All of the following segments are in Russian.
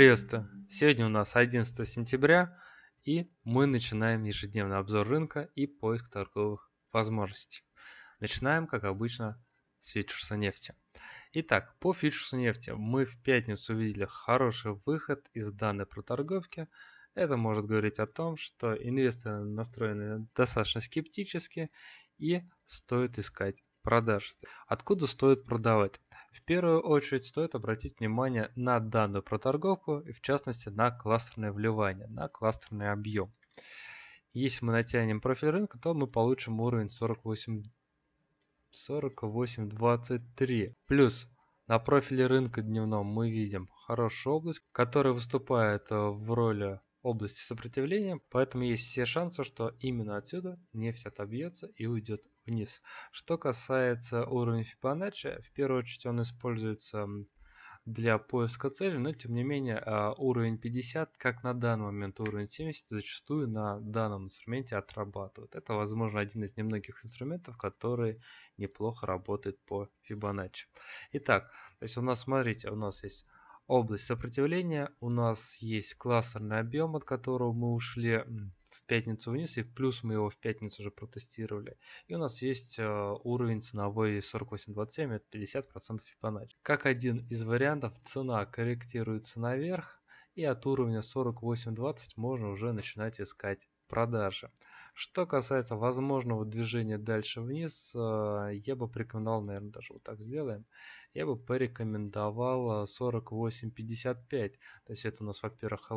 Приветствую! Сегодня у нас 11 сентября и мы начинаем ежедневный обзор рынка и поиск торговых возможностей. Начинаем, как обычно, с фьючерса нефти. Итак, по фьючерсу нефти мы в пятницу увидели хороший выход из данной проторговки. Это может говорить о том, что инвесторы настроены достаточно скептически и стоит искать продажи. Откуда стоит продавать? В первую очередь стоит обратить внимание на данную проторговку и в частности на кластерное вливание, на кластерный объем. Если мы натянем профиль рынка, то мы получим уровень 48 48.23. Плюс на профиле рынка дневном мы видим хорошую область, которая выступает э, в роли области сопротивления, поэтому есть все шансы, что именно отсюда нефть отобьется и уйдет вниз. Что касается уровня Fibonacci, в первую очередь он используется для поиска цели, но тем не менее а, уровень 50, как на данный момент уровень 70, зачастую на данном инструменте отрабатывает. Это, возможно, один из немногих инструментов, который неплохо работает по Fibonacci. Итак, то есть у нас, смотрите, у нас есть область сопротивления. У нас есть кластерный объем, от которого мы ушли в пятницу вниз, и плюс мы его в пятницу уже протестировали. И у нас есть э, уровень ценовой 48.27, это 50% Fibonacci. Как один из вариантов, цена корректируется наверх, и от уровня 48.20 можно уже начинать искать продажи. Что касается возможного движения дальше вниз, э, я бы порекомендовал, наверное, даже вот так сделаем, я бы порекомендовал 48.55. То есть это у нас, во-первых, а,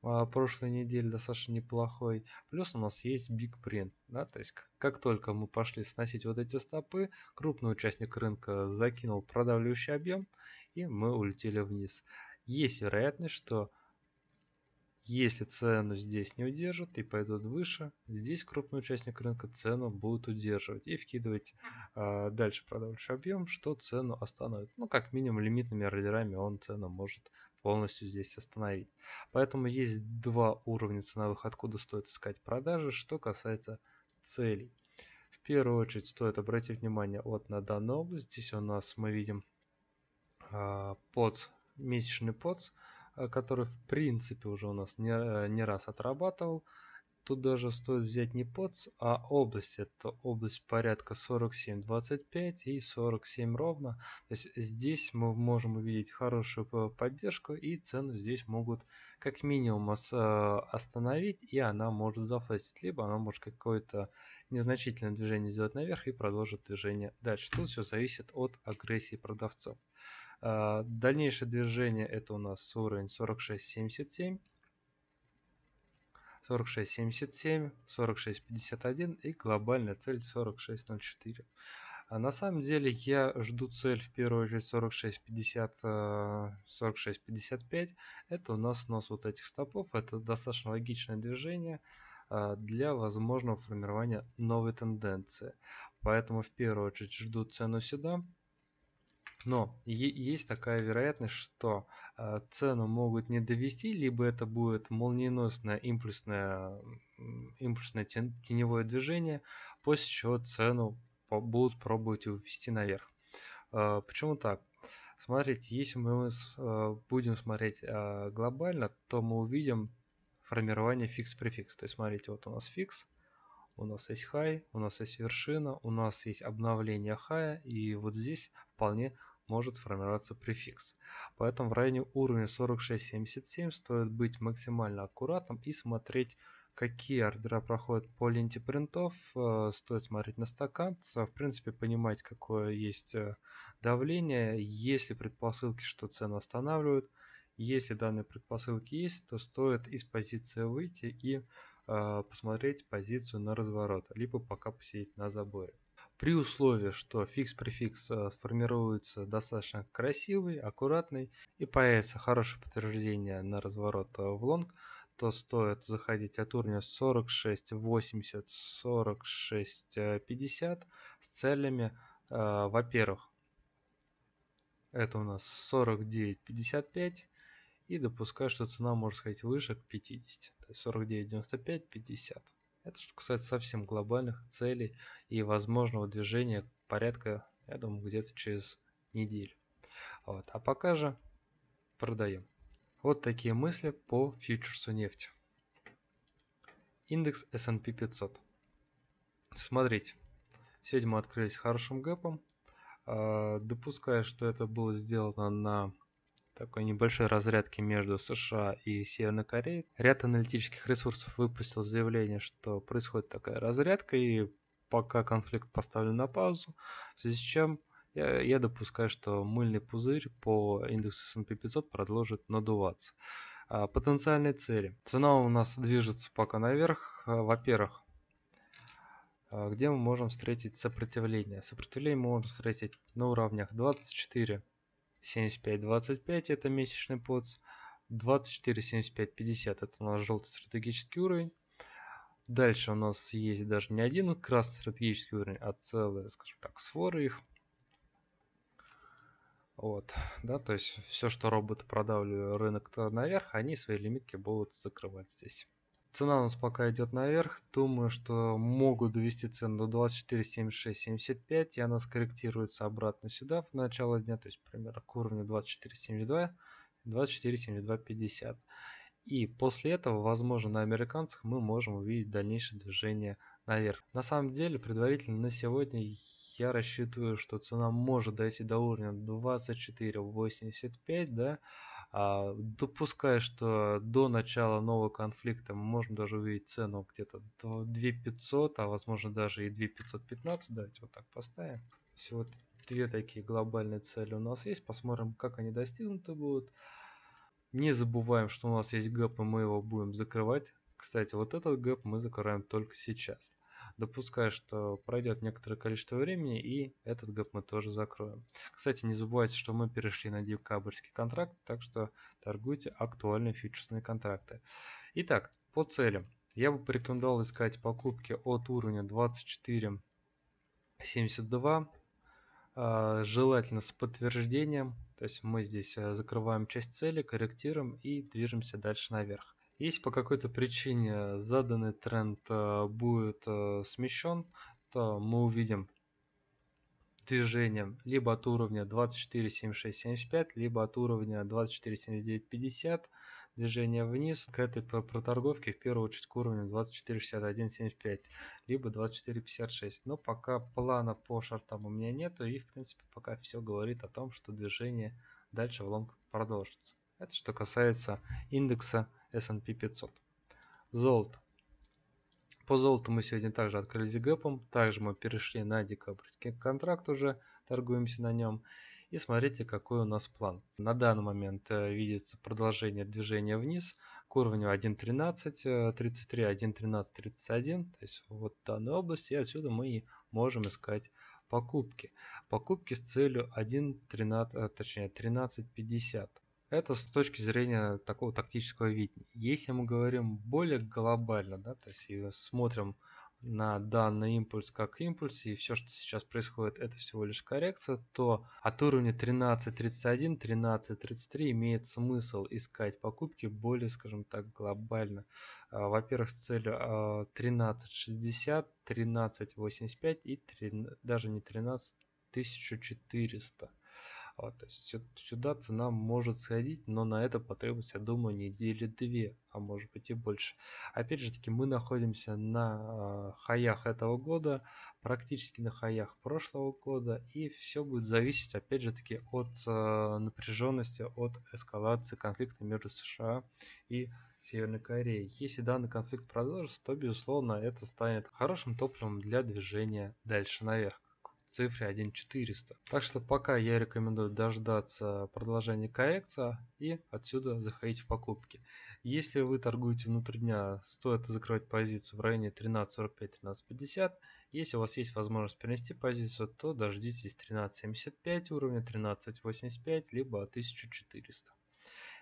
прошлой неделе достаточно неплохой. Плюс у нас есть Big Print. Да? То есть как, только мы пошли сносить вот эти стопы, крупный участник рынка закинул продавливающий объем, и мы улетели вниз. Есть вероятность, что если цену здесь не удержат и пойдут выше, здесь крупный участник рынка цену будет удерживать и вкидывать э, дальше продавающий объем, что цену остановит. Ну, как минимум, лимитными ордерами он цену может полностью здесь остановить. Поэтому есть два уровня ценовых, откуда стоит искать продажи, что касается целей. В первую очередь стоит обратить внимание вот на данную область. Здесь у нас мы видим э, под месячный подс Э, который в принципе уже у нас не, э, не раз отрабатывал. Тут даже стоит взять не подс, а область. Это область порядка 47.25 и 47 ровно. То есть здесь мы можем увидеть хорошую поддержку и цену здесь могут как минимум э, остановить и она может зафлетить. Либо она может какое-то незначительное движение сделать наверх и продолжить движение дальше. Тут все зависит от агрессии продавцов. А, дальнейшее движение это у нас уровень 46.77, 46.77, 46.51 и глобальная цель 46.04. А на самом деле я жду цель в первую очередь 46.50, 46.55. Это у нас снос вот этих стопов. Это достаточно логичное движение а, для возможного формирования новой тенденции. Поэтому в первую очередь жду цену сюда. Но есть такая вероятность, что э, цену могут не довести, либо это будет молниеносное импульсное, импульсное теневое движение, после чего цену будут пробовать увести наверх. Э, почему так? Смотрите, если мы э, будем смотреть глобально, то мы увидим формирование фикс-префикс. То есть смотрите, вот у нас фикс, у нас есть high, у нас есть вершина, у нас есть обновление high, и вот здесь вполне может сформироваться префикс. Поэтому в районе уровня 46.77 стоит быть максимально аккуратным и смотреть, какие ордера проходят по ленте принтов. Э, стоит смотреть на стакан, в принципе понимать, какое есть э, давление, есть ли предпосылки, что цену останавливают. Если данные предпосылки есть, то стоит из позиции выйти и э, посмотреть позицию на разворот, либо пока посидеть на заборе. При условии, что фикс-префикс э, сформируется достаточно красивый, аккуратный и появится хорошее подтверждение на разворот э, в лонг, то стоит заходить от уровня 46.80, 46.50 с целями, э, во-первых, это у нас 49.55 и допускаю, что цена может сходить выше к 50, то есть 49.95, 50. Это что касается совсем глобальных целей и возможного движения порядка, я думаю, где-то через неделю. Вот. А пока же продаем. Вот такие мысли по фьючерсу нефти. Индекс S&P 500. Смотрите, сегодня мы открылись хорошим гэпом. А, допуская, что это было сделано на такой небольшой разрядке между США и Северной Кореей. Ряд аналитических ресурсов выпустил заявление, что происходит такая разрядка, и пока конфликт поставлен на паузу, в связи с чем я, я допускаю, что мыльный пузырь по индексу S&P 500 продолжит надуваться. А, потенциальные цели. Цена у нас движется пока наверх. А, во-первых, а, где мы можем встретить сопротивление? Сопротивление мы можем встретить на уровнях 24, 75, 25 это месячный подс. 24, 75, 50 это у нас желтый стратегический уровень. Дальше у нас есть даже не один красный стратегический уровень, а целые, скажем так, своры их. Вот, да, то есть все, что роботы продавливают рынок наверх, они свои лимитки будут закрывать здесь. Цена у нас пока идет наверх. Думаю, что могут довести цену до 24.76.75 и она скорректируется обратно сюда в начало дня, то есть примерно к уровню 24.72, 24.72.50. И после этого, возможно, на американцах мы можем увидеть дальнейшее движение наверх. На самом деле, предварительно на сегодня я рассчитываю, что цена может дойти до уровня 24.85, да, а, допуская, что до начала нового конфликта мы можем даже увидеть цену где-то 2500, а возможно даже и 2515, давайте вот так поставим. Всего две такие глобальные цели у нас есть, посмотрим, как они достигнуты будут. Не забываем, что у нас есть гэп, и мы его будем закрывать. Кстати, вот этот гэп мы закрываем только сейчас. Допускаю, что пройдет некоторое количество времени, и этот гэп мы тоже закроем. Кстати, не забывайте, что мы перешли на декабрьский контракт, так что торгуйте актуальные фьючерсные контракты. Итак, по целям. Я бы порекомендовал искать покупки от уровня 24.72 а, желательно с подтверждением. То есть мы здесь э, закрываем часть цели, корректируем и движемся дальше наверх. Если по какой-то причине заданный тренд э, будет э, смещен, то мы увидим движение либо от уровня 24.76.75, либо от уровня 24.79.50 движение вниз к этой проторговке в первую очередь к уровню 24.61.75 либо 24.56 но пока плана по шартам у меня нету и в принципе пока все говорит о том что движение дальше в лонг продолжится. Это что касается индекса S&P 500 золото по золоту мы сегодня также открылись гэпом также мы перешли на декабрьский контракт уже торгуемся на нем и смотрите, какой у нас план. На данный момент э, видится продолжение движения вниз к уровню 1.13, 33, 1.13, 31. То есть вот данная область. И отсюда мы и можем искать покупки. Покупки с целью 1.13, э, точнее 13.50. Это с точки зрения такого тактического видения. Если мы говорим более глобально, да, то есть смотрим на данный импульс как импульс, и все, что сейчас происходит, это всего лишь коррекция, то от уровня 13.31, 13.33 имеет смысл искать покупки более, скажем так, глобально. А, во-первых, с целью 13.60, 13.85 и 3, даже не 13, 1400. Вот, то есть сюда цена может сходить, но на это потребуется, я думаю, недели две, а может быть и больше. Опять же таки, мы находимся на э, хаях этого года, практически на хаях прошлого года, и все будет зависеть, опять же таки, от э, напряженности, от эскалации конфликта между США и Северной Кореей. Если данный конфликт продолжится, то, безусловно, это станет хорошим топливом для движения дальше наверх цифре 1400. Так что пока я рекомендую дождаться продолжения коррекции и отсюда заходить в покупки. Если вы торгуете внутри дня, стоит закрывать позицию в районе 13.45-13.50. Если у вас есть возможность перенести позицию, то дождитесь 13.75 уровня, 13.85, либо 1400.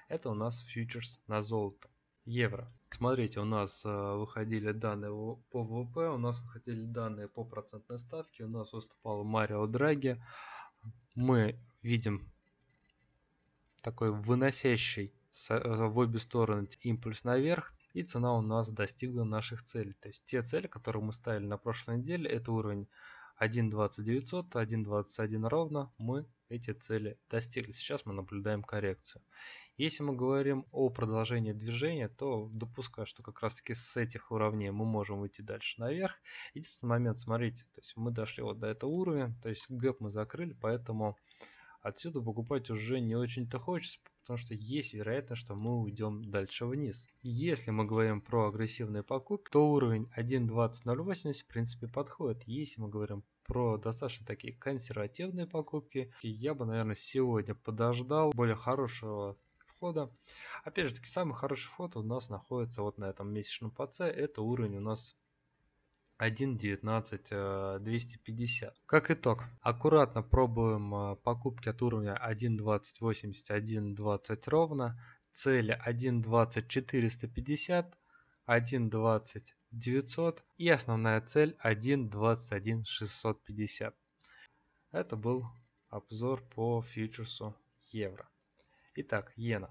Это у нас фьючерс на золото евро. Смотрите, у нас э, выходили данные по ВВП, у нас выходили данные по процентной ставке, у нас выступал Марио Драги. Мы видим такой выносящий э, в обе стороны импульс наверх, и цена у нас достигла наших целей. То есть те цели, которые мы ставили на прошлой неделе, это уровень 1.2900, 1.21 ровно, мы эти цели достигли. Сейчас мы наблюдаем коррекцию. Если мы говорим о продолжении движения, то допускаю, что как раз таки с этих уровней мы можем уйти дальше наверх. Единственный момент, смотрите, то есть мы дошли вот до этого уровня, то есть гэп мы закрыли, поэтому отсюда покупать уже не очень-то хочется, потому что есть вероятность, что мы уйдем дальше вниз. Если мы говорим про агрессивные покупки, то уровень 1.20.080 в принципе подходит. Если мы говорим про достаточно такие консервативные покупки, я бы, наверное, сегодня подождал более хорошего входа. Опять же таки, самый хороший вход у нас находится вот на этом месячном ПЦ. Это уровень у нас 1.19.250. Э, как итог, аккуратно пробуем э, покупки от уровня 1.2080, 1.20 ровно, цели 1.20.450, 1.20 900 и основная цель 1.21.650. Это был обзор по фьючерсу евро. Итак, иена.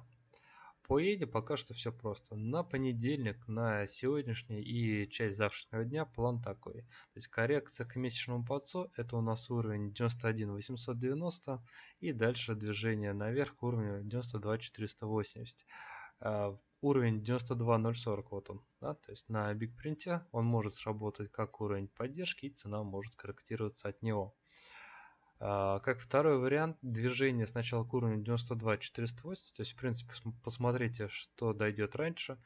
По иене пока что все просто. На понедельник, на сегодняшний и часть завтрашнего дня план такой. То есть коррекция к месячному подсу, это у нас уровень 91 890 и дальше движение наверх к уровню 92 480. Uh, уровень 92040 вот он, да, то есть на Print он может сработать как уровень поддержки и цена может корректироваться от него. А, как второй вариант, движение сначала к уровню 92 480, то есть в принципе посмотрите, что дойдет раньше.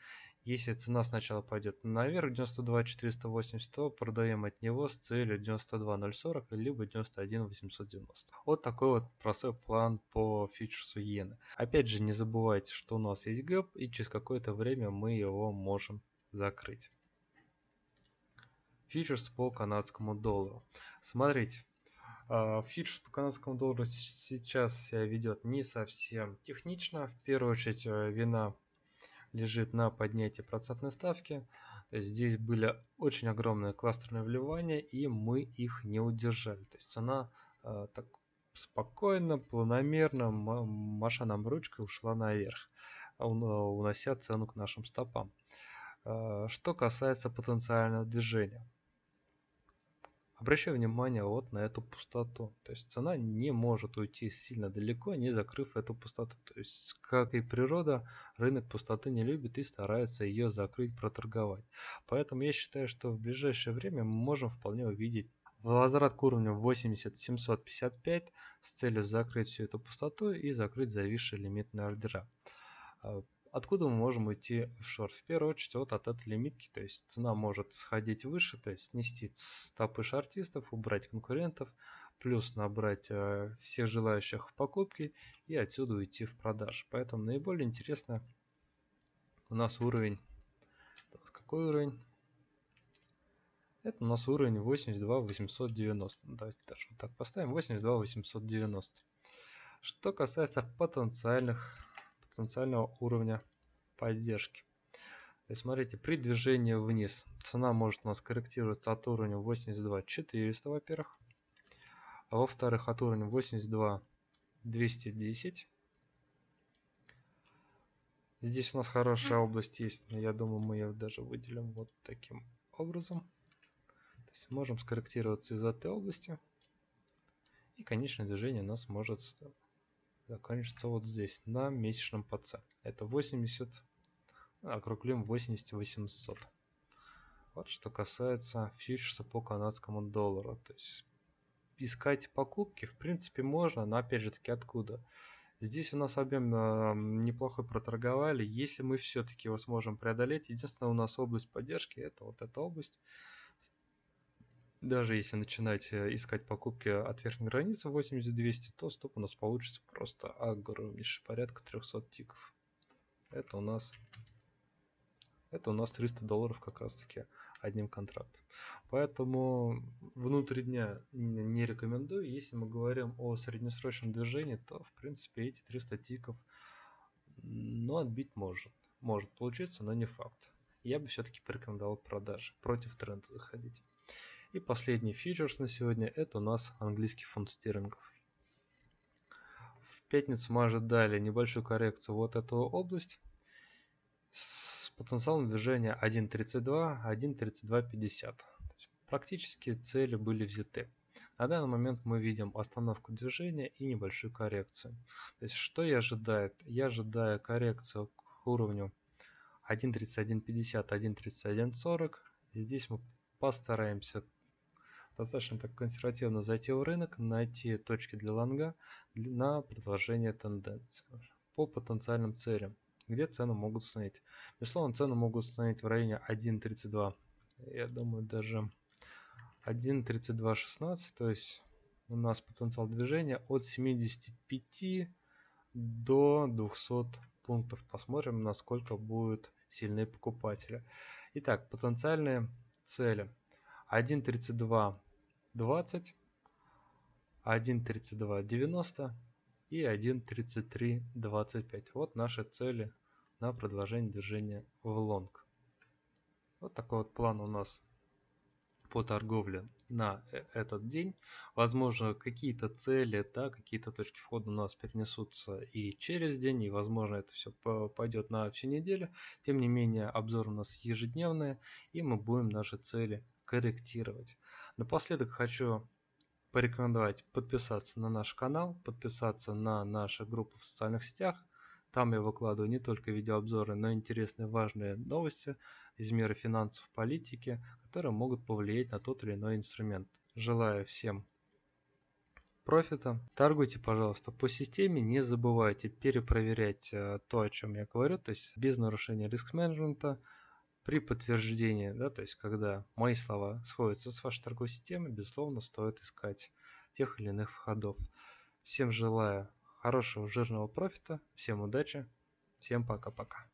Если цена сначала пойдет наверх 92 480, то продаем от него с целью 92 040 либо 91 890. Вот такой вот простой план по фьючерсу иены. Опять же не забывайте, что у нас есть гэп и через какое-то время мы его можем закрыть. Фьючерс по канадскому доллару. Смотрите, Фьючерс по канадскому доллару сейчас себя ведет не совсем технично. В первую очередь э, вина лежит на поднятии процентной ставки. То есть здесь были очень огромные кластерные вливания, и мы их не удержали. То есть цена э, так спокойно, планомерно, машином ручкой ушла наверх, унося цену к нашим стопам. Э, что касается потенциального движения. Обращаю внимание вот на эту пустоту. То есть цена не может уйти сильно далеко, не закрыв эту пустоту. То есть, как и природа, рынок пустоты не любит и старается ее закрыть, проторговать. Поэтому я считаю, что в ближайшее время мы можем вполне увидеть возврат к уровню 80755 с целью закрыть всю эту пустоту и закрыть зависшие лимитные ордера. Откуда мы можем уйти в шорт? В первую очередь вот от этой лимитки, то есть цена может сходить выше, то есть снести стопы шортистов, убрать конкурентов, плюс набрать э, всех желающих в покупки и отсюда уйти в продажи. Поэтому наиболее интересно у нас уровень, какой уровень? Это у нас уровень 82 890. Давайте даже вот так поставим 82 890. Что касается потенциальных потенциального уровня поддержки. Есть, смотрите, при движении вниз цена может у нас корректироваться от уровня 82 400, во-первых. А во-вторых, от уровня 82 210. Здесь у нас хорошая область есть, но я думаю, мы ее даже выделим вот таким образом. То есть можем скорректироваться из этой области. И конечное движение у нас может закончится вот здесь, на месячном ПЦ. Это 80, округлим 80 800. Вот что касается фьючерса по канадскому доллару. То есть искать покупки в принципе можно, но опять же таки откуда? Здесь у нас объем э, неплохой проторговали. Если мы все-таки его сможем преодолеть, единственное у нас область поддержки, это вот эта область даже если начинать э, искать покупки от верхней границы 80-200, то стоп у нас получится просто огромнейший порядка 300 тиков. Это у нас это у нас 300 долларов как раз таки одним контрактом. Поэтому внутри дня не рекомендую. Если мы говорим о среднесрочном движении, то в принципе эти 300 тиков ну, отбить может. Может получиться, но не факт. Я бы все-таки порекомендовал продажи. Против тренда заходить. И последний фьючерс на сегодня это у нас английский фунт стерлингов. В пятницу мы ожидали небольшую коррекцию вот эту область с потенциалом движения 1.32, 1.3250. Практически цели были взяты. На данный момент мы видим остановку движения и небольшую коррекцию. То есть что я ожидаю? Я ожидаю коррекцию к уровню 1.3150, 1.3140. Здесь мы постараемся достаточно так консервативно зайти в рынок, найти точки для лонга на продолжение тенденции по потенциальным целям, где цены могут установить. Безусловно, цены могут установить в районе 1.32. Я думаю, даже 1.32.16, то есть у нас потенциал движения от 75 до 200 пунктов. Посмотрим, насколько будут сильные покупатели. Итак, потенциальные цели. 1.32.20, 1.32.90 и 1.33.25. Вот наши цели на продолжение движения в лонг. Вот такой вот план у нас по торговле на э, этот день. Возможно, какие-то цели, да, какие-то точки входа у нас перенесутся и через день, и, возможно, это все пойдет на всю неделю. Тем не менее, обзор у нас ежедневный, и мы будем наши цели корректировать. Напоследок хочу порекомендовать подписаться на наш канал, подписаться на наши группы в социальных сетях. Там я выкладываю не только видеообзоры, но и интересные важные новости из мира финансов, политики, которые могут повлиять на тот или иной инструмент. Желаю всем профита. Торгуйте, пожалуйста, по системе. Не забывайте перепроверять э, то, о чем я говорю, то есть без нарушения риск-менеджмента. При подтверждении, да, то есть когда мои слова сходятся с вашей торговой системой, безусловно, стоит искать тех или иных входов. Всем желаю хорошего жирного профита, всем удачи, всем пока-пока.